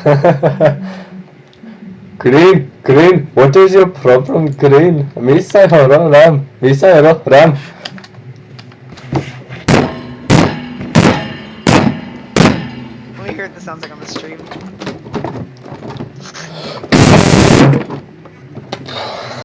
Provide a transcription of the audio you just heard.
green, green, what is your problem, green? 미사여로, 람, 미사여로, 람. Let me hear what this sounds like on the stream.